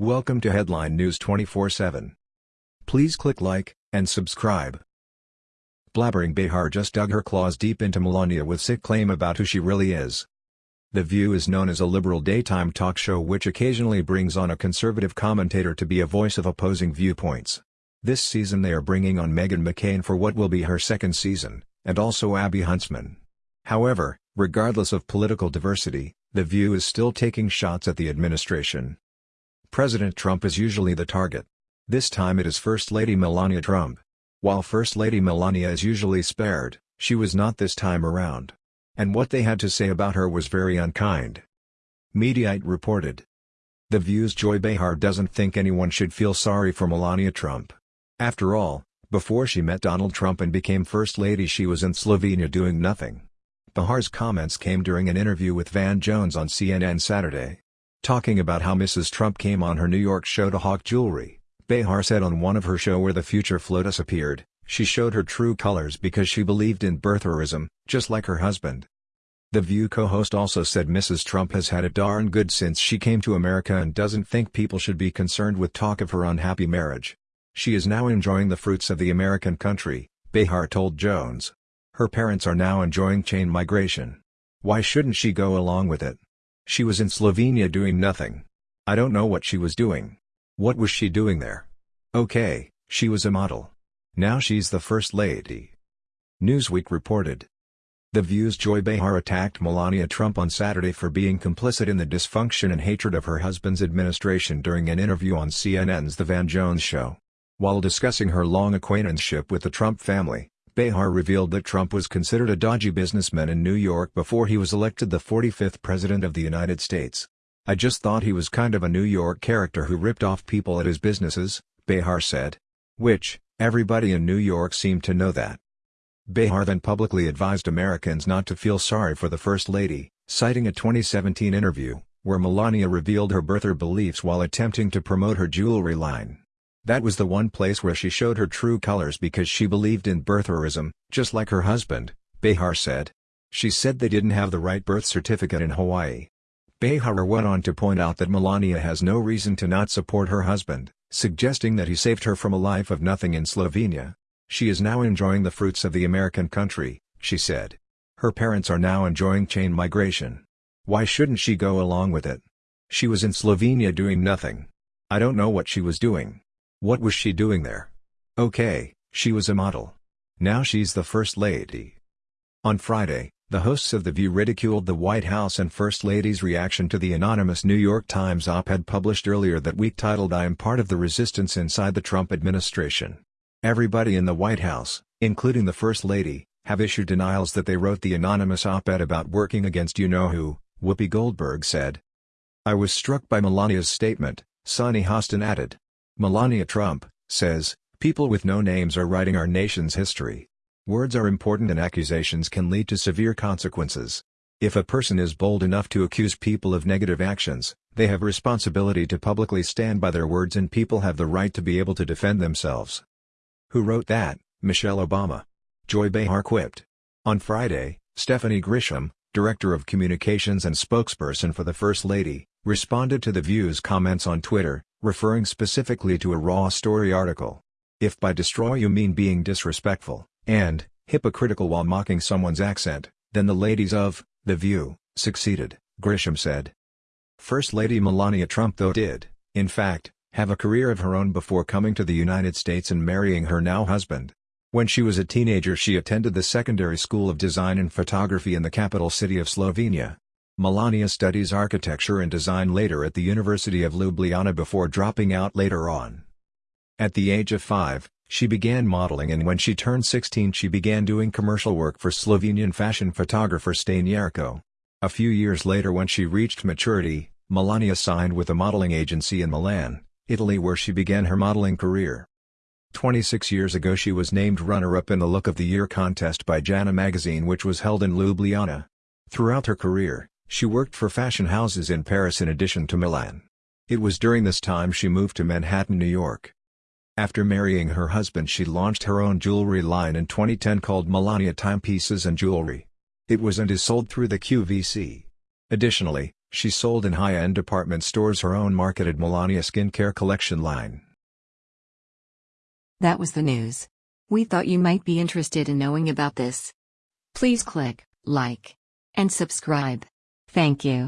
Welcome to Headline News 24/7. Please click like and subscribe. Blabbering Behar just dug her claws deep into Melania with sick claim about who she really is. The View is known as a liberal daytime talk show which occasionally brings on a conservative commentator to be a voice of opposing viewpoints. This season they are bringing on Meghan McCain for what will be her second season, and also Abby Huntsman. However, regardless of political diversity, The View is still taking shots at the administration. President Trump is usually the target. This time it is First Lady Melania Trump. While First Lady Melania is usually spared, she was not this time around. And what they had to say about her was very unkind. Mediaite reported. The View's Joy Behar doesn't think anyone should feel sorry for Melania Trump. After all, before she met Donald Trump and became First Lady she was in Slovenia doing nothing. Behar's comments came during an interview with Van Jones on CNN Saturday. Talking about how Mrs. Trump came on her New York show to hawk jewelry, Behar said on one of her show where the future FLOTUS appeared, she showed her true colors because she believed in birtherism, just like her husband. The View co-host also said Mrs. Trump has had it darn good since she came to America and doesn't think people should be concerned with talk of her unhappy marriage. She is now enjoying the fruits of the American country, Behar told Jones. Her parents are now enjoying chain migration. Why shouldn't she go along with it? She was in Slovenia doing nothing. I don't know what she was doing. What was she doing there? Okay, she was a model. Now she's the First Lady. Newsweek reported. The View's Joy Behar attacked Melania Trump on Saturday for being complicit in the dysfunction and hatred of her husband's administration during an interview on CNN's The Van Jones Show. While discussing her long acquaintanceship with the Trump family, Behar revealed that Trump was considered a dodgy businessman in New York before he was elected the 45th President of the United States. I just thought he was kind of a New York character who ripped off people at his businesses, Behar said. Which, everybody in New York seemed to know that. Behar then publicly advised Americans not to feel sorry for the First Lady, citing a 2017 interview, where Melania revealed her birther beliefs while attempting to promote her jewelry line. That was the one place where she showed her true colors because she believed in birtherism, just like her husband, Behar said. She said they didn't have the right birth certificate in Hawaii. Behar went on to point out that Melania has no reason to not support her husband, suggesting that he saved her from a life of nothing in Slovenia. She is now enjoying the fruits of the American country, she said. Her parents are now enjoying chain migration. Why shouldn't she go along with it? She was in Slovenia doing nothing. I don't know what she was doing. What was she doing there? Okay, she was a model. Now she's the First Lady. On Friday, the hosts of The View ridiculed the White House and First Lady's reaction to the anonymous New York Times op-ed published earlier that week titled I am part of the resistance inside the Trump administration. Everybody in the White House, including the First Lady, have issued denials that they wrote the anonymous op-ed about working against you-know-who, Whoopi Goldberg said. I was struck by Melania's statement, Sunny Hostin added. Melania Trump, says, people with no names are writing our nation's history. Words are important and accusations can lead to severe consequences. If a person is bold enough to accuse people of negative actions, they have responsibility to publicly stand by their words and people have the right to be able to defend themselves. Who wrote that? Michelle Obama. Joy Behar quipped. On Friday, Stephanie Grisham, Director of Communications and spokesperson for the First Lady, responded to The View's comments on Twitter, referring specifically to a Raw Story article. If by destroy you mean being disrespectful, and, hypocritical while mocking someone's accent, then the ladies of, The View, succeeded, Grisham said. First Lady Melania Trump though did, in fact, have a career of her own before coming to the United States and marrying her now husband. When she was a teenager she attended the Secondary School of Design and Photography in the capital city of Slovenia. Melania studies architecture and design later at the University of Ljubljana before dropping out later on. At the age of 5, she began modeling and when she turned 16 she began doing commercial work for Slovenian fashion photographer Stane Jerko. A few years later when she reached maturity, Melania signed with a modeling agency in Milan, Italy where she began her modeling career. 26 years ago she was named runner-up in the Look of the Year contest by Jana magazine which was held in Ljubljana. Throughout her career, she worked for fashion houses in Paris in addition to Milan. It was during this time she moved to Manhattan, New York. After marrying her husband she launched her own jewelry line in 2010 called Melania Timepieces and Jewelry. It was and is sold through the QVC. Additionally, She sold in high-end department stores her own marketed Melania skincare collection line. That was the news. We thought you might be interested in knowing about this. Please click like and subscribe. Thank you.